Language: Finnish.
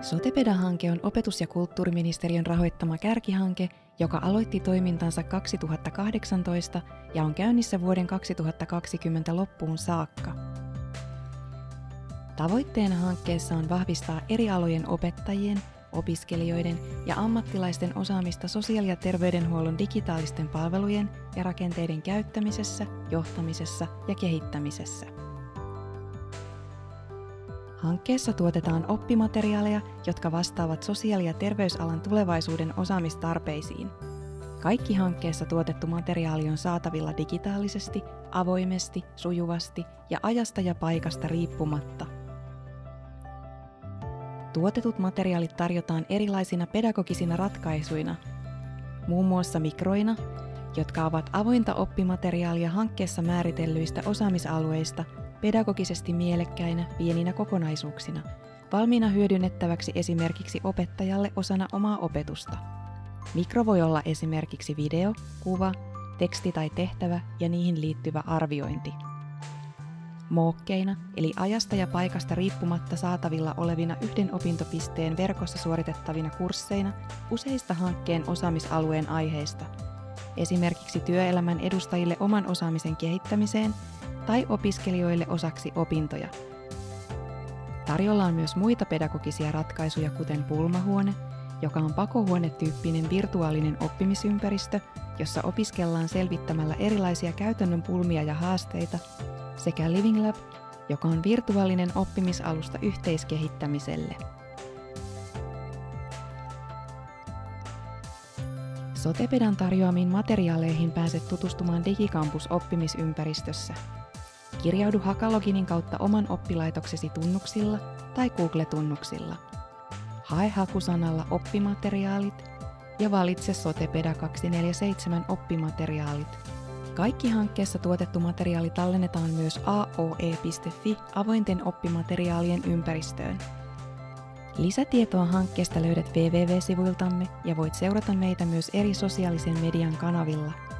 Sotepeda-hanke on opetus- ja kulttuuriministeriön rahoittama kärkihanke, joka aloitti toimintansa 2018 ja on käynnissä vuoden 2020 loppuun saakka. Tavoitteena hankkeessa on vahvistaa eri alojen opettajien, opiskelijoiden ja ammattilaisten osaamista sosiaali- ja terveydenhuollon digitaalisten palvelujen ja rakenteiden käyttämisessä, johtamisessa ja kehittämisessä. Hankkeessa tuotetaan oppimateriaaleja, jotka vastaavat sosiaali- ja terveysalan tulevaisuuden osaamistarpeisiin. Kaikki hankkeessa tuotettu materiaali on saatavilla digitaalisesti, avoimesti, sujuvasti ja ajasta ja paikasta riippumatta. Tuotetut materiaalit tarjotaan erilaisina pedagogisina ratkaisuina, muun muassa mikroina, jotka ovat avointa oppimateriaalia hankkeessa määritellyistä osaamisalueista pedagogisesti mielekkäinä pieninä kokonaisuuksina, valmiina hyödynnettäväksi esimerkiksi opettajalle osana omaa opetusta. Mikro voi olla esimerkiksi video, kuva, teksti tai tehtävä ja niihin liittyvä arviointi. Mookkeina, eli ajasta ja paikasta riippumatta saatavilla olevina yhden opintopisteen verkossa suoritettavina kursseina useista hankkeen osaamisalueen aiheista, esimerkiksi työelämän edustajille oman osaamisen kehittämiseen tai opiskelijoille osaksi opintoja. Tarjolla on myös muita pedagogisia ratkaisuja, kuten pulmahuone, joka on pakohuonetyyppinen virtuaalinen oppimisympäristö, jossa opiskellaan selvittämällä erilaisia käytännön pulmia ja haasteita, sekä Living Lab, joka on virtuaalinen oppimisalusta yhteiskehittämiselle. Sotepedan tarjoamiin materiaaleihin pääset tutustumaan Digikampus-oppimisympäristössä – Kirjaudu Hakaloginin kautta oman oppilaitoksesi tunnuksilla tai Google-tunnuksilla. Hae hakusanalla oppimateriaalit ja valitse Sotepeda 247 oppimateriaalit. Kaikki hankkeessa tuotettu materiaali tallennetaan myös aoe.fi avointen oppimateriaalien ympäristöön. Lisätietoa hankkeesta löydät www-sivuiltamme ja voit seurata meitä myös eri sosiaalisen median kanavilla –